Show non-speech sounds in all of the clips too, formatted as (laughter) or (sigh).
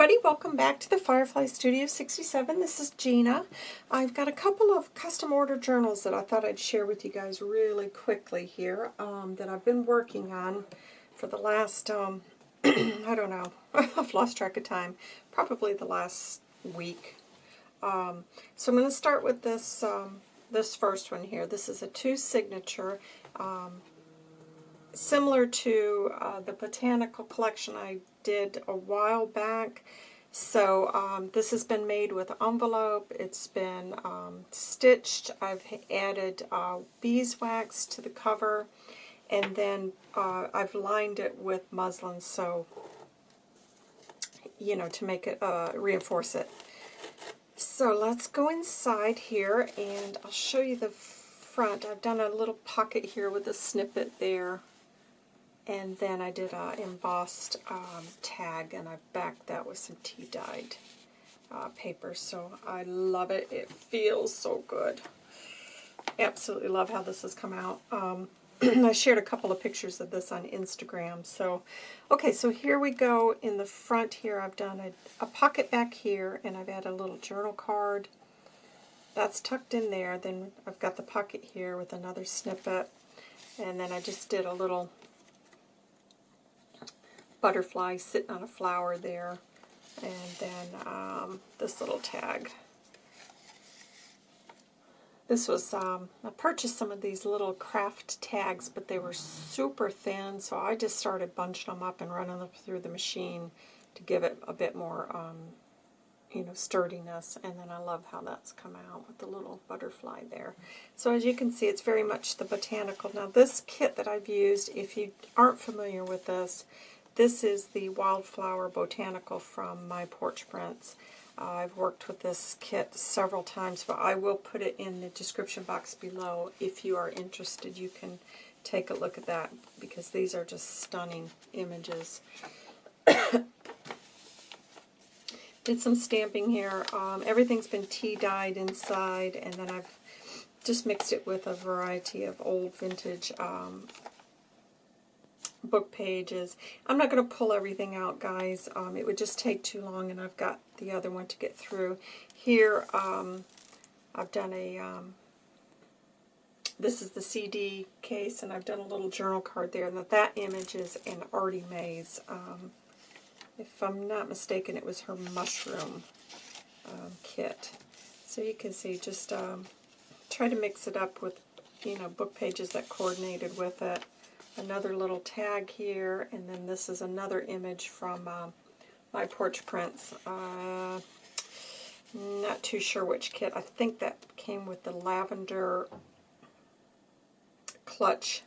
everybody, welcome back to the Firefly Studio 67. This is Gina. I've got a couple of custom order journals that I thought I'd share with you guys really quickly here um, that I've been working on for the last, um, (clears throat) I don't know, (laughs) I've lost track of time, probably the last week. Um, so I'm going to start with this, um, this first one here. This is a two signature um, similar to uh, the botanical collection I did a while back. So um, this has been made with envelope. It's been um, stitched. I've added uh, beeswax to the cover. And then uh, I've lined it with muslin so, you know, to make it, uh, reinforce it. So let's go inside here and I'll show you the front. I've done a little pocket here with a snippet there. And then I did a embossed um, tag, and I backed that with some tea-dyed uh, paper. So I love it. It feels so good. Absolutely love how this has come out. Um, (clears throat) I shared a couple of pictures of this on Instagram. So, okay, so here we go. In the front here, I've done a, a pocket back here, and I've added a little journal card. That's tucked in there. Then I've got the pocket here with another snippet. And then I just did a little butterfly sitting on a flower there. And then um, this little tag. This was, um, I purchased some of these little craft tags, but they were super thin, so I just started bunching them up and running them through the machine to give it a bit more, um, you know, sturdiness. And then I love how that's come out with the little butterfly there. So as you can see, it's very much the botanical. Now this kit that I've used, if you aren't familiar with this, this is the Wildflower Botanical from My Porch Prints. Uh, I've worked with this kit several times, but I will put it in the description box below. If you are interested, you can take a look at that because these are just stunning images. (coughs) Did some stamping here. Um, everything's been tea-dyed inside, and then I've just mixed it with a variety of old vintage um, book pages. I'm not going to pull everything out, guys. Um, it would just take too long, and I've got the other one to get through. Here, um, I've done a, um, this is the CD case, and I've done a little journal card there, and that, that image is an Artie Mays. Um, if I'm not mistaken, it was her mushroom um, kit. So you can see, just um, try to mix it up with, you know, book pages that coordinated with it another little tag here, and then this is another image from uh, my porch prints. Uh, not too sure which kit. I think that came with the lavender clutch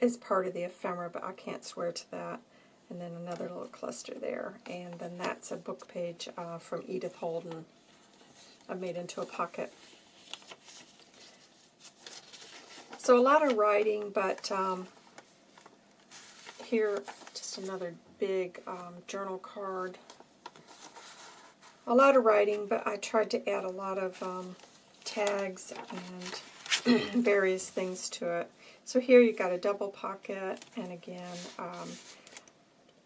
is part of the ephemera, but I can't swear to that. And then another little cluster there. And then that's a book page uh, from Edith Holden. I made into a pocket. So a lot of writing, but um, here, just another big um, journal card. A lot of writing, but I tried to add a lot of um, tags and (clears throat) various things to it. So here you got a double pocket, and again, um,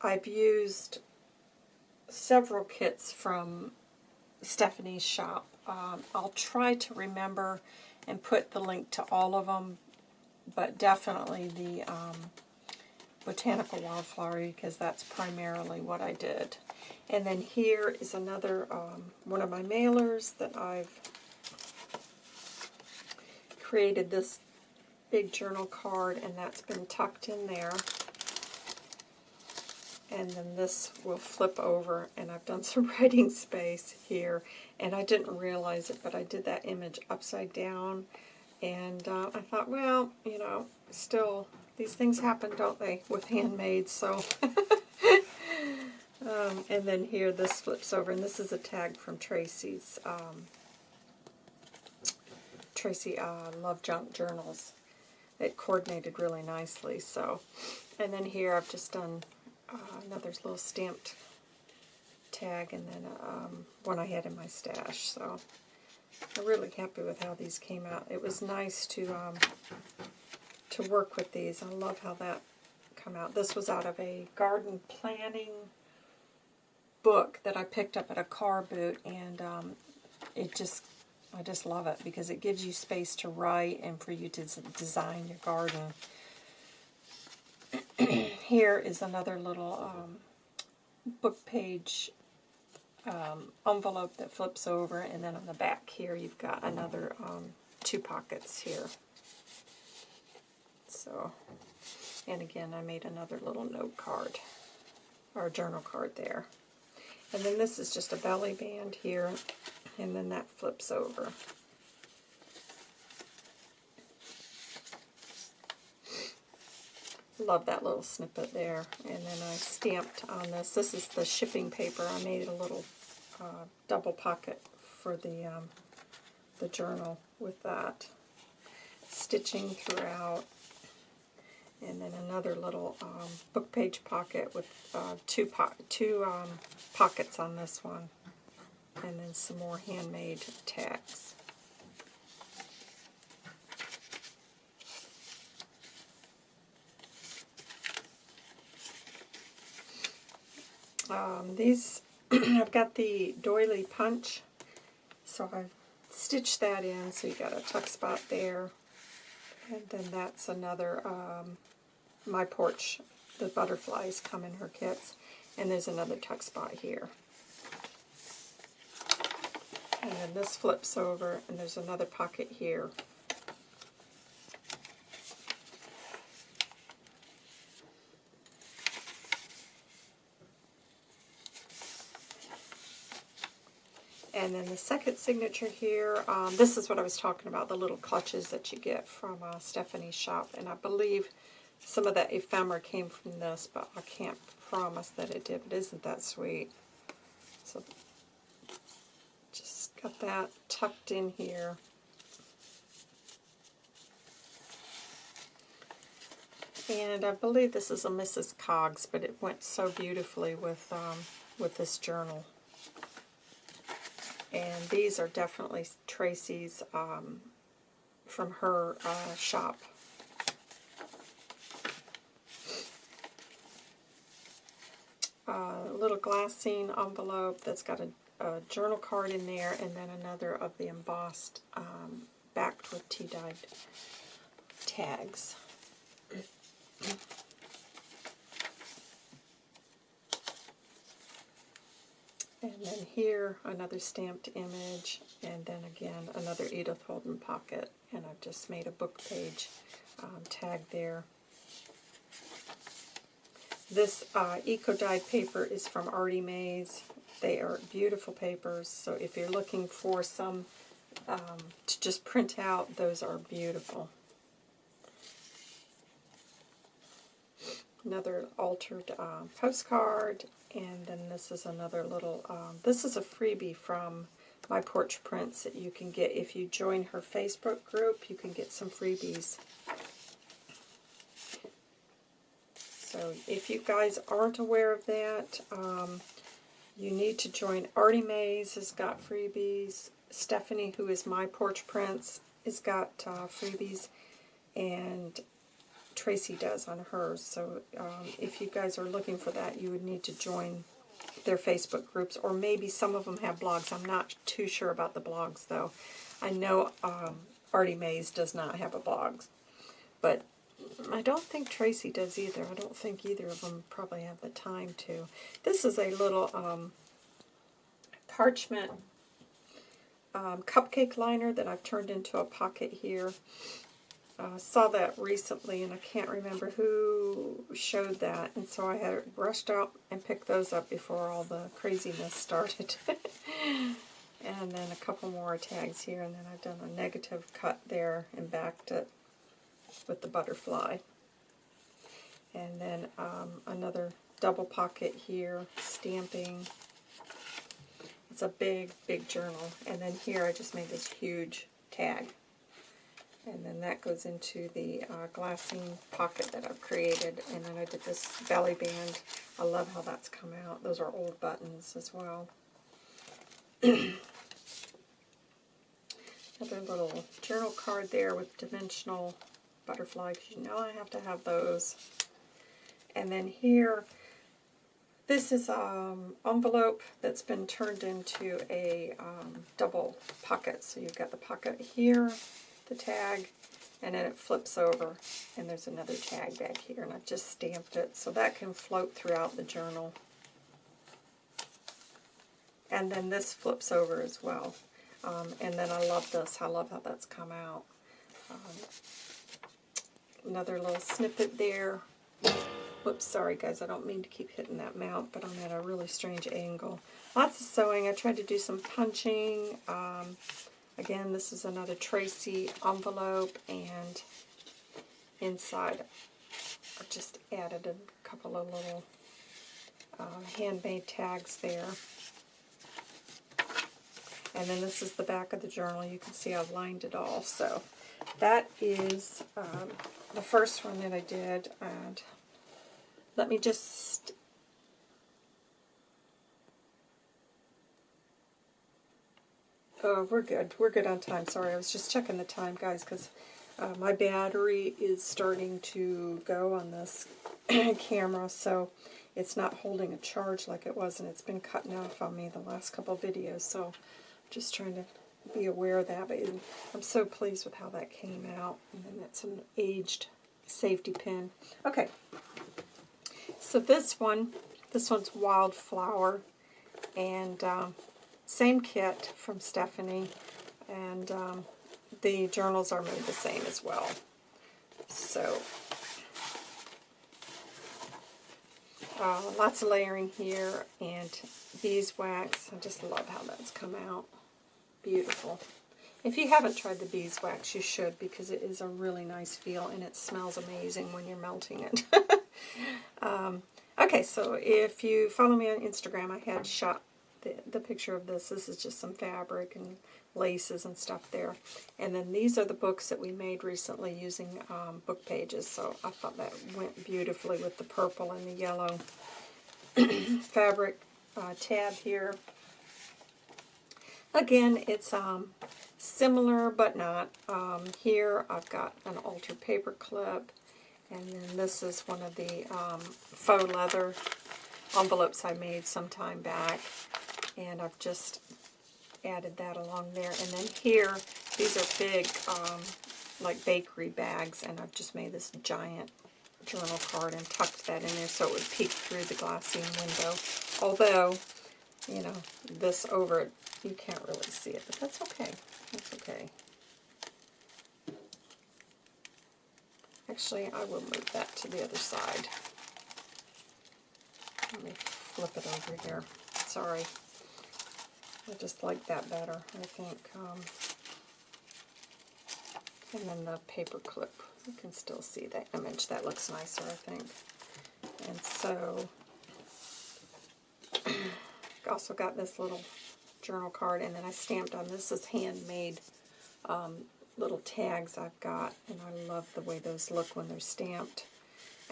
I've used several kits from Stephanie's shop. Um, I'll try to remember and put the link to all of them but definitely the um, Botanical Wildflower because that's primarily what I did. And then here is another um, one of my mailers that I've created this big journal card and that's been tucked in there. And then this will flip over and I've done (laughs) some writing space here and I didn't realize it but I did that image upside down and uh, I thought, well, you know, still, these things happen, don't they, with handmaids, so... (laughs) um, and then here, this flips over, and this is a tag from Tracy's, um, Tracy uh, Love Junk Journals. It coordinated really nicely, so... And then here, I've just done uh, another little stamped tag, and then um, one I had in my stash, so... I'm really happy with how these came out. It was nice to um, to work with these. I love how that come out. This was out of a garden planning book that I picked up at a car boot, and um, it just, I just love it because it gives you space to write and for you to design your garden. (clears throat) Here is another little um, book page um, envelope that flips over, and then on the back here you've got another um, two pockets here. So, and again, I made another little note card, or journal card there. And then this is just a belly band here, and then that flips over. Love that little snippet there. And then I stamped on this. This is the shipping paper. I made a little uh, double pocket for the um, the journal with that. Stitching throughout. And then another little um, book page pocket with uh, two po two um, pockets on this one. And then some more handmade tags. Um, these, (clears throat) I've got the doily punch, so I've stitched that in, so you got a tuck spot there. And then that's another, um, my porch, the butterflies come in her kits. And there's another tuck spot here. And then this flips over, and there's another pocket here. And then the second signature here, um, this is what I was talking about, the little clutches that you get from uh, Stephanie's shop. And I believe some of that ephemera came from this, but I can't promise that it did. But isn't that sweet? So just got that tucked in here. And I believe this is a Mrs. Coggs, but it went so beautifully with um, with this journal. And these are definitely Tracy's um, from her uh, shop. A little glassine envelope that's got a, a, journal card in there, and then another of the embossed, um, backed with tea-dyed tags. And then here, another stamped image, and then again, another Edith Holden pocket. And I've just made a book page um, tag there. This uh, eco-dyed paper is from Artie Mays. They are beautiful papers, so if you're looking for some um, to just print out, those are beautiful. Another altered uh, postcard, and then this is another little, um, this is a freebie from My Porch Prints that you can get. If you join her Facebook group, you can get some freebies. So if you guys aren't aware of that, um, you need to join. Artie Mays has got freebies. Stephanie, who is My Porch Prints, has got uh, freebies. And Tracy does on hers. So um, if you guys are looking for that, you would need to join their Facebook groups, or maybe some of them have blogs. I'm not too sure about the blogs, though. I know um, Artie Mays does not have a blog, but I don't think Tracy does either. I don't think either of them probably have the time to. This is a little um, parchment um, cupcake liner that I've turned into a pocket here uh, saw that recently, and I can't remember who showed that, and so I had it rushed out and picked those up before all the craziness started. (laughs) and then a couple more tags here, and then I've done a negative cut there and backed it with the butterfly. And then um, another double pocket here, stamping. It's a big, big journal. And then here I just made this huge tag. And then that goes into the uh, glassine pocket that I've created. And then I did this belly band. I love how that's come out. Those are old buttons as well. (clears throat) Another little journal card there with dimensional butterfly, because you know I have to have those. And then here, This is um envelope that's been turned into a um, double pocket. So you've got the pocket here, the tag, and then it flips over, and there's another tag back here, and I've just stamped it so that can float throughout the journal. And then this flips over as well. Um, and then I love this. I love how that's come out. Um, another little snippet there. Whoops, sorry guys, I don't mean to keep hitting that mount, but I'm at a really strange angle. Lots of sewing. I tried to do some punching. Um, again, this is another Tracy envelope, and inside I just added a couple of little uh, handmade tags there. And then this is the back of the journal. You can see I've lined it all. So that is um, the first one that I did. And let me just... Oh, we're good. We're good on time. Sorry, I was just checking the time, guys, because uh, my battery is starting to go on this (clears throat) camera, so it's not holding a charge like it was, and it's been cutting off on me the last couple videos, so I'm just trying to be aware of that. But I'm so pleased with how that came out. And then that's an aged safety pin. Okay, so this one, this one's Wildflower, and um, same kit from Stephanie, and um, the journals are made the same as well. So, uh, lots of layering here, and beeswax. I just love how that's come out. Beautiful. If you haven't tried the beeswax, you should because it is a really nice feel and it smells amazing when you're melting it. (laughs) um, okay, so if you follow me on Instagram, I had shot the, the picture of this. This is just some fabric and laces and stuff there. And then these are the books that we made recently using um, book pages. So I thought that went beautifully with the purple and the yellow (clears throat) fabric uh, tab here. Again, it's um, similar but not. Um, here I've got an altered paper clip, and then this is one of the um, faux leather envelopes I made some time back, and I've just added that along there. And then here, these are big, um, like bakery bags, and I've just made this giant journal card and tucked that in there so it would peek through the glassine window. Although, you know, this over it you can't really see it, but that's okay. That's okay. Actually, I will move that to the other side. Let me flip it over here. Sorry. I just like that better, I think. Um, and then the paper clip. You can still see that image. That looks nicer, I think. And so, (clears throat) I also got this little journal card, and then I stamped on this is handmade um, little tags I've got, and I love the way those look when they're stamped.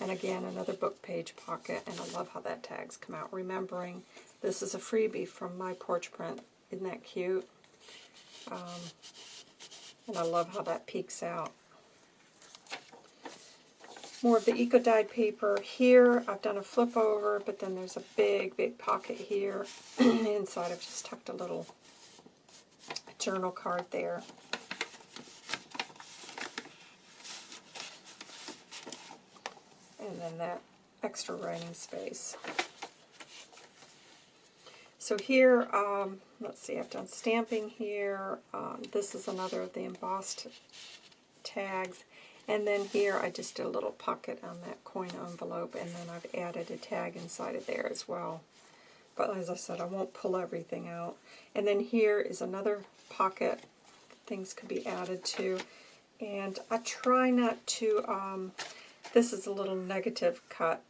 And again, another book page pocket, and I love how that tag's come out. Remembering this is a freebie from my porch print. Isn't that cute? Um, and I love how that peeks out. More of the Eco Dyed paper. Here, I've done a flip over, but then there's a big, big pocket here. (clears throat) Inside, I've just tucked a little journal card there. And then that extra writing space. So here, um, let's see, I've done stamping here. Um, this is another of the embossed tags. And then here I just did a little pocket on that coin envelope, and then I've added a tag inside of there as well. But as I said, I won't pull everything out. And then here is another pocket things could be added to. And I try not to, um, this is a little negative cut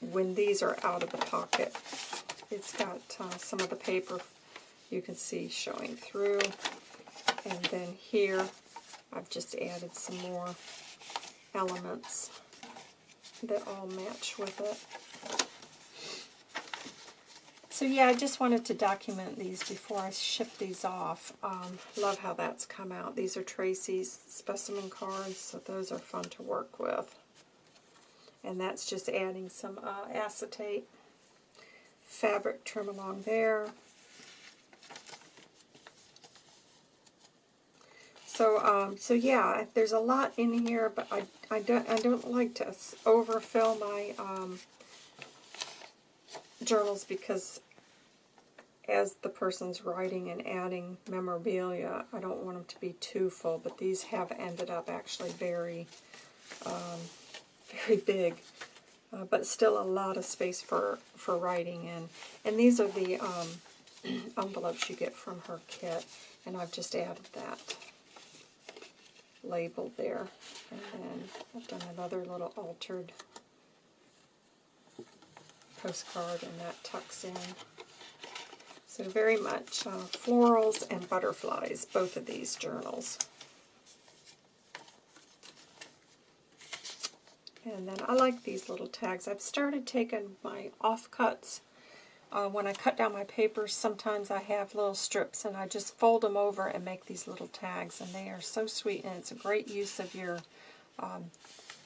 when these are out of the pocket. It's got uh, some of the paper you can see showing through. And then here I've just added some more elements that all match with it. So yeah, I just wanted to document these before I ship these off. Um, love how that's come out. These are Tracy's specimen cards, so those are fun to work with. And that's just adding some uh, acetate. Fabric trim along there. So, um, so yeah, there's a lot in here, but I, I don't, I don't like to overfill my um, journals because as the person's writing and adding memorabilia, I don't want them to be too full, but these have ended up actually very, um, (laughs) very big. Uh, but still a lot of space for, for writing in. And these are the um, (clears throat) envelopes you get from her kit, and I've just added that label there. And then I've done another little altered postcard, and that tucks in. So very much uh, florals and butterflies, both of these journals. And then I like these little tags. I've started taking my offcuts. Uh, when I cut down my papers, sometimes I have little strips and I just fold them over and make these little tags. And they are so sweet and it's a great use of your um,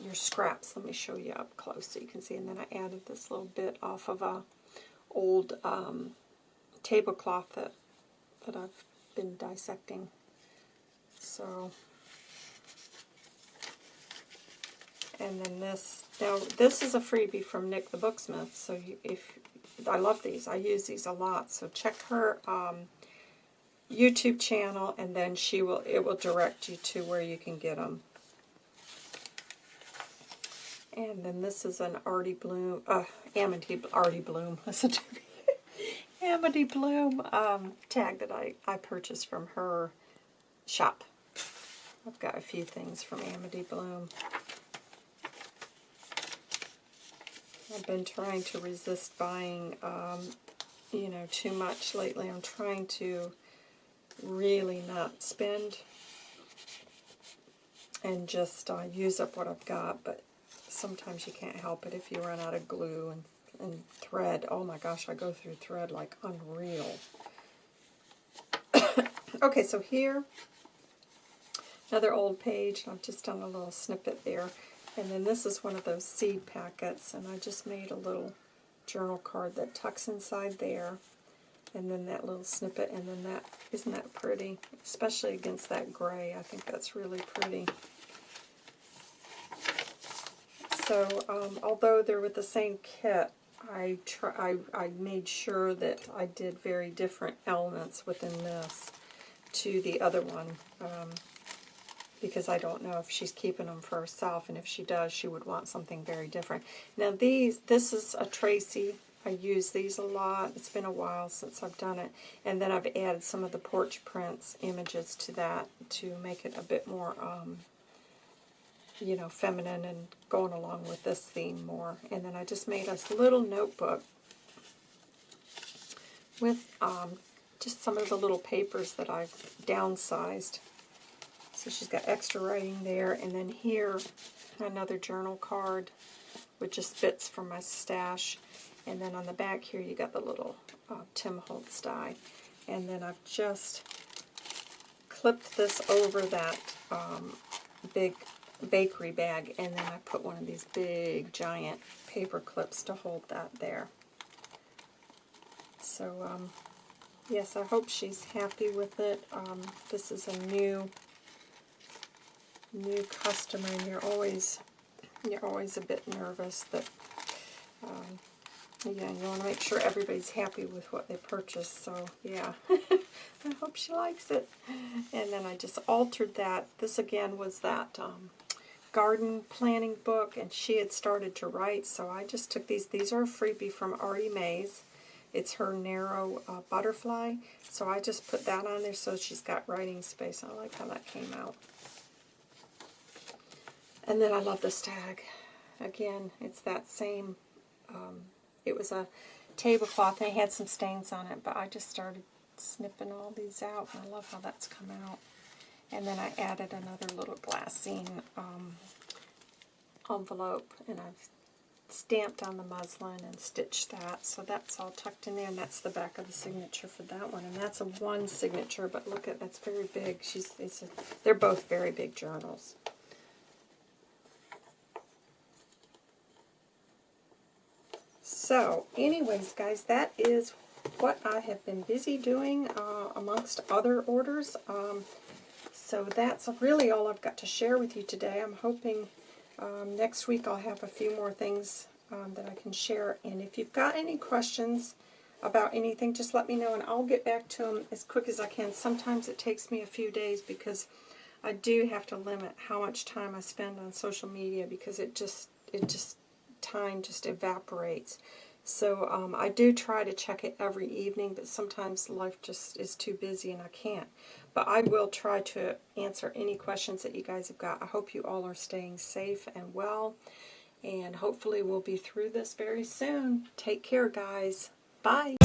your scraps. Let me show you up close so you can see. And then I added this little bit off of a old um, tablecloth that, that I've been dissecting. So And then this, now this is a freebie from Nik the Booksmith, so if, I love these, I use these a lot, so check her um, YouTube channel and then she will, it will direct you to where you can get them. And then this is an Artie Bloom, uh, Amity, Artie Bloom, (laughs) listen to me. Amity Bloom um, tag that I, I purchased from her shop. I've got a few things from Amity Bloom. I've been trying to resist buying, um, you know, too much lately. I'm trying to really not spend and just uh, use up what I've got, but sometimes you can't help it if you run out of glue and, and thread. Oh my gosh, I go through thread like unreal. (coughs) okay, so here, another old page. I've just done a little snippet there. And then this is one of those seed packets, and I just made a little journal card that tucks inside there. And then that little snippet, and then that, isn't that pretty? Especially against that gray, I think that's really pretty. So, um, although they're with the same kit, I, try, I, I made sure that I did very different elements within this to the other one. Um, because I don't know if she's keeping them for herself, and if she does, she would want something very different. Now these, this is a Tracy. I use these a lot. It's been a while since I've done it. And then I've added some of the porch prints images to that to make it a bit more, um, you know, feminine and going along with this theme more. And then I just made a little notebook with um, just some of the little papers that I've downsized so she's got extra writing there. And then here, another journal card with just bits from my stash. And then on the back here, you got the little uh, Tim Holtz die. And then I've just clipped this over that um, big bakery bag. And then I put one of these big, giant paper clips to hold that there. So, um, yes, I hope she's happy with it. Um, this is a new new customer and you're always you're always a bit nervous that um, yeah, you want to make sure everybody's happy with what they purchase. So yeah, (laughs) I hope she likes it. And then I just altered that. This again was that um, garden planning book, and she had started to write. So I just took these. These are a freebie from Artie Mays. It's her narrow uh, butterfly. So I just put that on there so she's got writing space. I like how that came out. And then I love this tag. Again, it's that same, um, it was a tablecloth and it had some stains on it, but I just started snipping all these out, and I love how that's come out. And then I added another little glassine um, envelope, and I've stamped on the muslin and stitched that. So that's all tucked in there, and that's the back of the signature for that one. And that's a one signature, but look at that's very big. She's it's a, they're both very big journals. So, anyways, guys, that is what I have been busy doing uh, amongst other orders. Um, so that's really all I've got to share with you today. I'm hoping um, next week I'll have a few more things um, that I can share. And if you've got any questions about anything, just let me know and I'll get back to them as quick as I can. Sometimes it takes me a few days because I do have to limit how much time I spend on social media because it just, it just, time just evaporates. So um, I do try to check it every evening, but sometimes life just is too busy and I can't. But I will try to answer any questions that you guys have got. I hope you all are staying safe and well, and hopefully we'll be through this very soon. Take care, guys. Bye.